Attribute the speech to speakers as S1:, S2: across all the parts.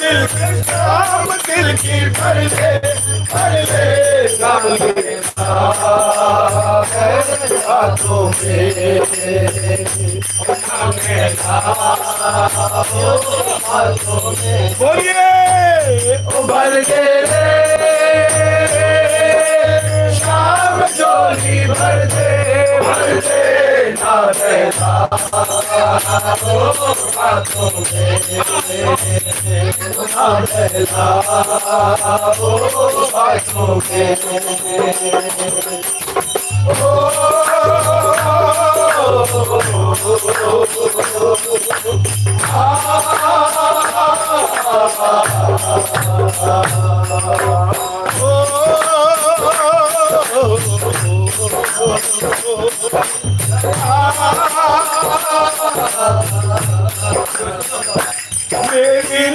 S1: दिल का यही पढ़ दिल की पढ़ ले पढ़ ले राम के हाथों में बोलिए। उभर के शाम जोली भर दे भर दे ना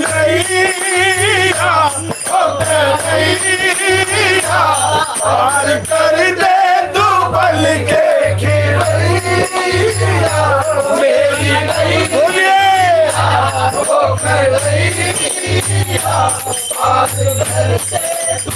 S1: नैया ओ नैया पार तू बल के खिलैया मेरी नैया ओ नैया पार कर दे तू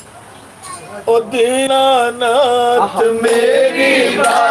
S1: ओ दीनानाथ मेरी बात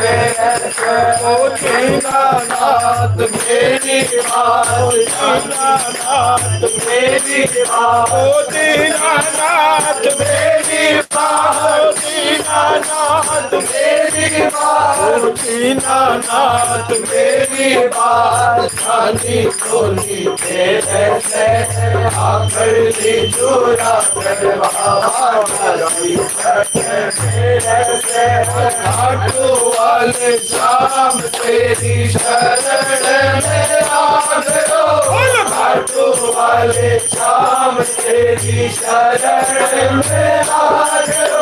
S1: है मेरे से ओ दीनानाथ मेरी बात दीनानाथ मेरी बात ओ दीनानाथ मेरी दीनानाथ मेरी बात ओ दीनानाथ मेरी बात खाली वाले शाम तेरी शरण में आ गयो वाले शाम तेरी शरण में आ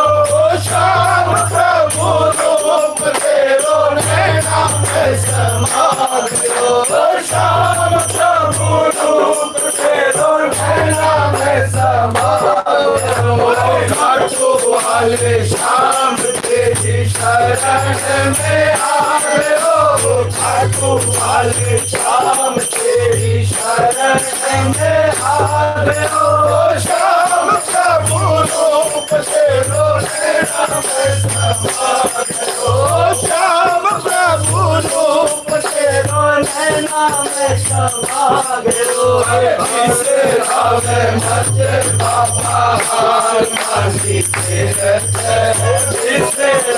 S1: गयो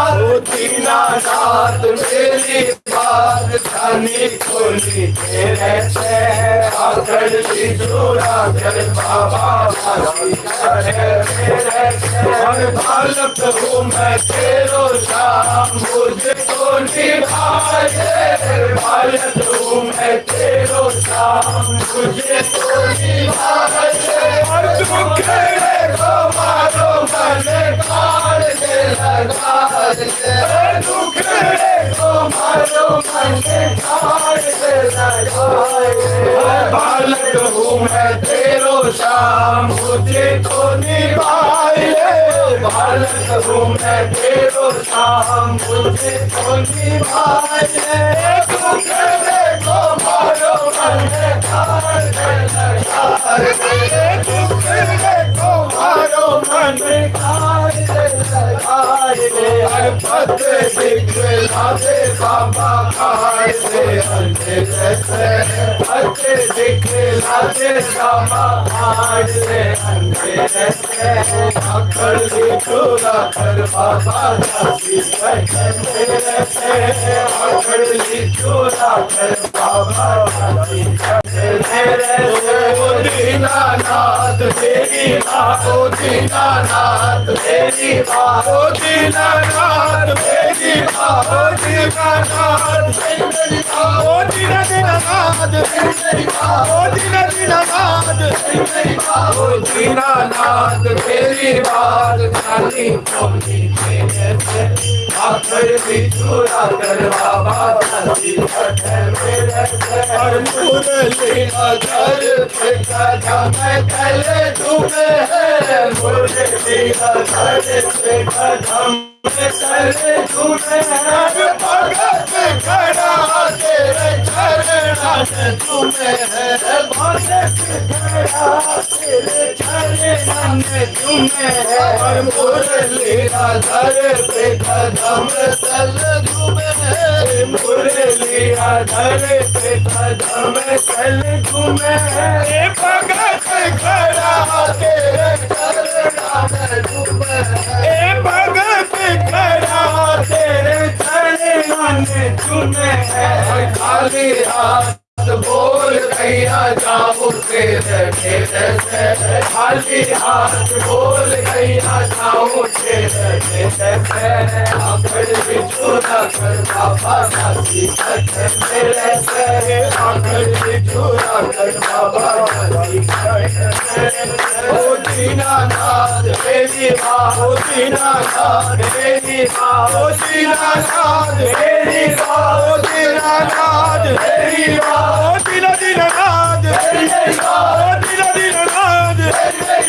S1: तेरे मेरी बात जानी खोली तेरे से आकर की चूड़ा कर बाबा भाई मेरे से हर बालक हूँ मैं तेरो शाम, मुझको निभाए बालक हूँ मैं तेरो शाम मुझको बालक हूँ मैं तेरो शाम मुझे तो निभाए बालक हूँ मैं तेरो शाम, मुझे तो लगा दे दुख को मारो मन काल से लगा दे हर पद दिखला दे बाबा खाए से पद दिखला दे बाबा खाए से अकड़ ली कर बाबा जाती है अंधेरे से अकड़ ली चूरा कर बाबा जाती है दीनानाथ तेरी माँ ओ दीनानाथ तेरी माँ ओ दीनानाथ तेरी माँ ओ दीनानाथ तेरी माँ ओ दीना दीनानाथ तेरी माँ ओ दीना दीनानाथ तेरी माँ ओ दीनानाथ तेरी बात खाली से आखिर भी चूरा कर बाबा जाती है मेरे से, और मुरली अगर पे कदम तले तुम्हें है मुरली अगर पे कदम तले तुम्हें है भगत खड़ा तेरे चरण तुम्हें है भगत खड़ा तेरे चरण तुम्हें है और मुरली अगर पे कदम तले तुम्हें है मुरली अगर पे कदम तले तुम्हें है भगत खाली हाथ बोल भैया जाओ तेरे तेरे से खाली कर बाबा दादी मेरे से कर बाबा मेरी माँ ओ दीनानाथ मेरी माँ ओ दीनानाथ मेरी माँ ओ मेरी माँ दीना दीनानाथ मेरी माँ दीना मेरी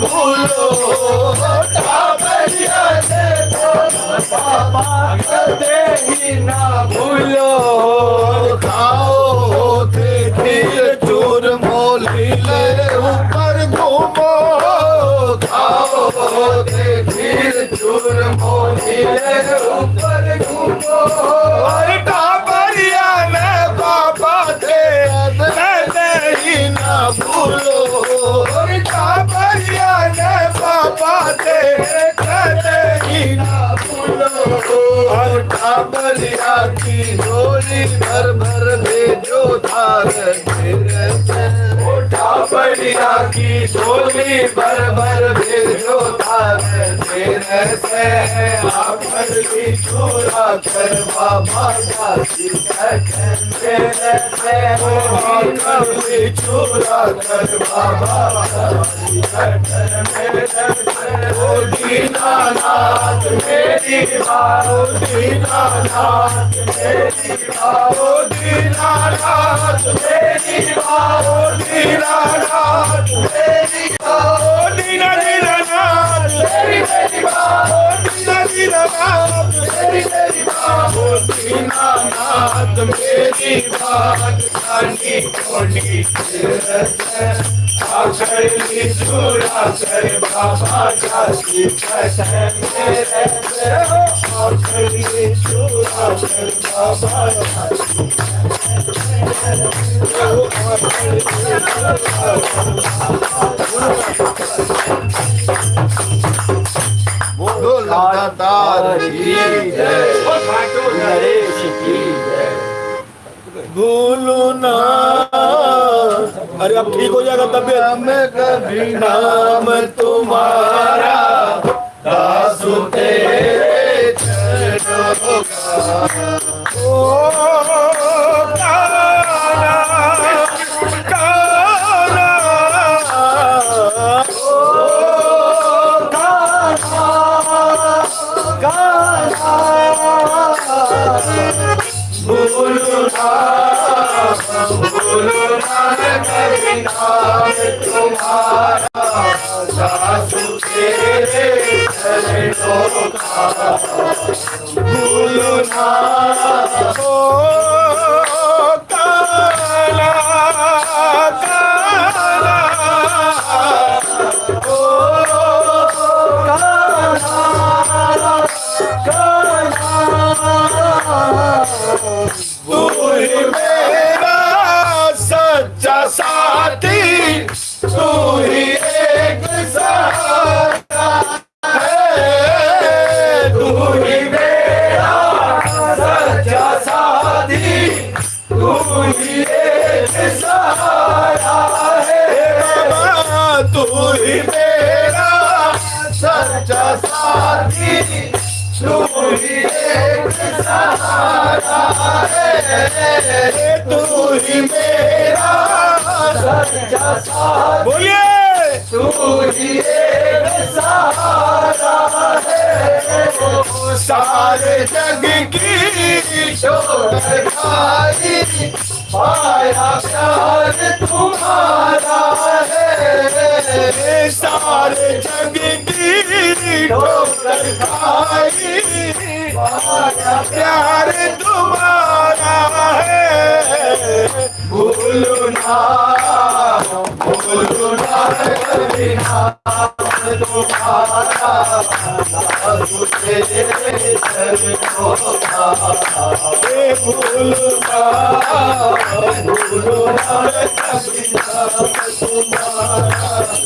S1: भूलो ही ना भूलो खाओ थे भूलो की झोली भर भर भेजो धार ओ टाबरिया की झोली भर भर भेजो धार मेरे से। चोरा कर बाबा दादी कहते मेरे से आखर की चोरा कर बाबा मेरी दीनानाथ मेरी माँ ओ दीनानाथ मेरी माँ ओ दीनानाथ मेरी माँ ओ दीना दीनानाथ मेरी मेरी माँ ओ दीना दीनानाथ मेरी मेरी माँ ओ दीनानाथ मेरी बात कानी कोनी आखिरी चूरा कर बाबा जासी कहते मेरे से आखिरी चूरा कर बाबा जासी
S2: बोलो
S1: भूलो ना, अरे अब ठीक हो जाएगा तबियत।
S2: में कभी
S1: नाम तुम्हारा दासु तेरे का। तू ही मेरा सच्चा साथी बोलिए। तू ही सहारा है सारे जग की शोर खाई पाया प्यार तुम्हारा है सारे जग की प्यार तुम्हारा है भूलो ना भूलो ना कभी नाम तुम्हारा तुझे भूलो ना भूलो ना कभी नाम तुम्हारा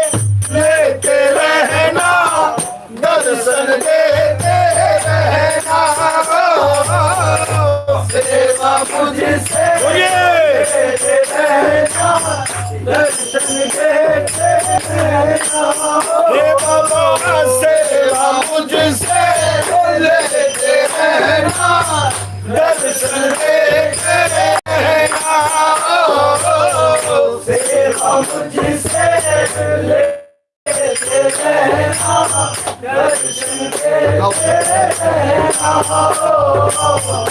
S1: Oh, oh, oh, oh.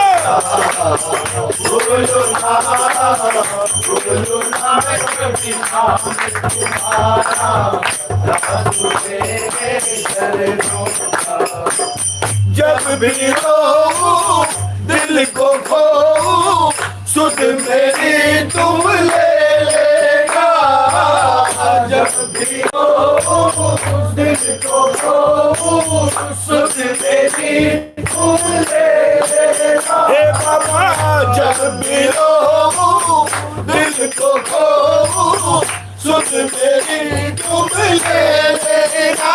S1: जब भी रो दिल को खो सुध मेरी तुम ले लेना जब भी रो दिल को खो सुध मेरी जब दिल को खो सुध मेरी तुम ले लेना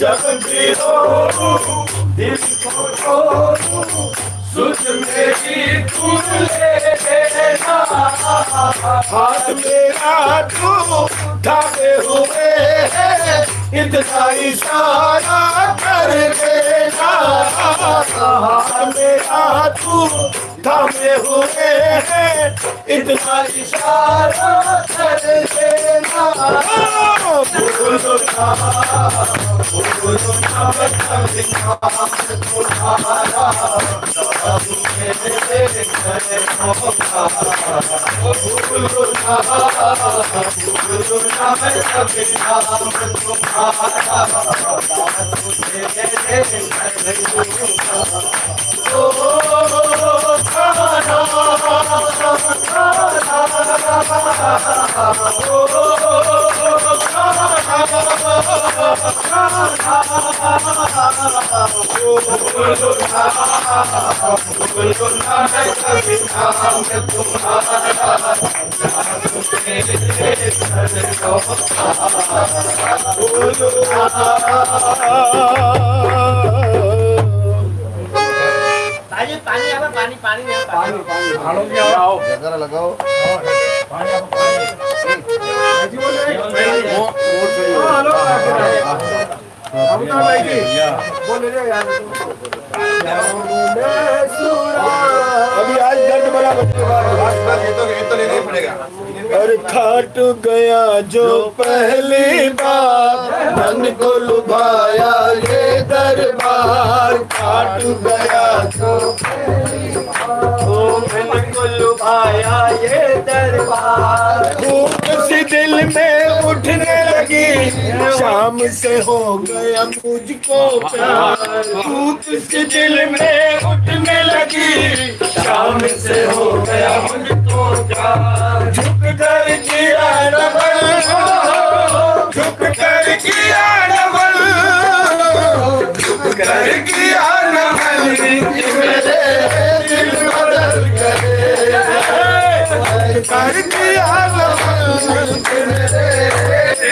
S1: जब रो दिल को खो मेरी तुम लेना हाथ मेरा तू थामे हुए इतना इशारा कर देना हाथ मेरा तू थामे हुए है इतना इशारा कर देना भूलो ना का
S3: पानी पानी पानी पानी पानी।
S2: जरा लगाओ।
S1: और खाट गया जो पहली बार। मन को लुभाया ये दरबार। खाट गया जो
S3: मन को लुभाया ये दरबार।
S2: शाम से हो गया मुझको प्यार धूप सी दिल में उठने लगी। शाम से हो गया मुझको प्यार। झुक कर किया डबल। झुक कर किया डबल। झुक कर किया डबल। मेरे दिल बदल गए कर किया डबल। मेरे